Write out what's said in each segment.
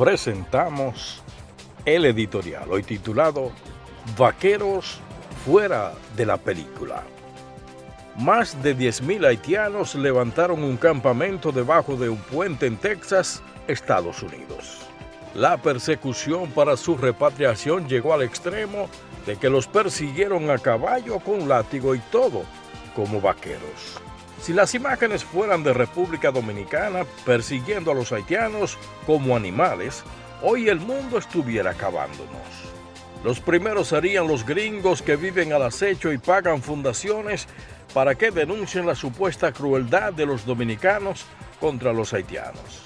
presentamos el editorial, hoy titulado Vaqueros fuera de la película. Más de 10.000 haitianos levantaron un campamento debajo de un puente en Texas, Estados Unidos. La persecución para su repatriación llegó al extremo de que los persiguieron a caballo con látigo y todo, como vaqueros. Si las imágenes fueran de República Dominicana persiguiendo a los haitianos como animales, hoy el mundo estuviera acabándonos. Los primeros serían los gringos que viven al acecho y pagan fundaciones para que denuncien la supuesta crueldad de los dominicanos contra los haitianos.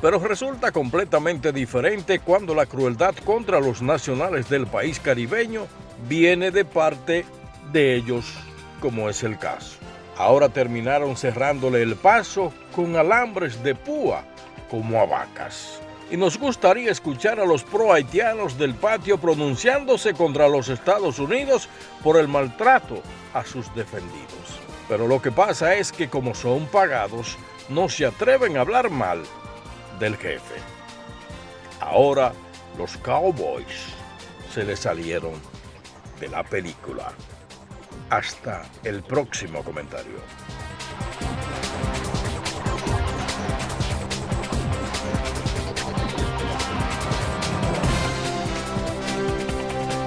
Pero resulta completamente diferente cuando la crueldad contra los nacionales del país caribeño viene de parte de ellos, como es el caso. Ahora terminaron cerrándole el paso con alambres de púa como a vacas. Y nos gustaría escuchar a los pro-haitianos del patio pronunciándose contra los Estados Unidos por el maltrato a sus defendidos. Pero lo que pasa es que como son pagados, no se atreven a hablar mal del jefe. Ahora los cowboys se le salieron de la película. Hasta el próximo comentario.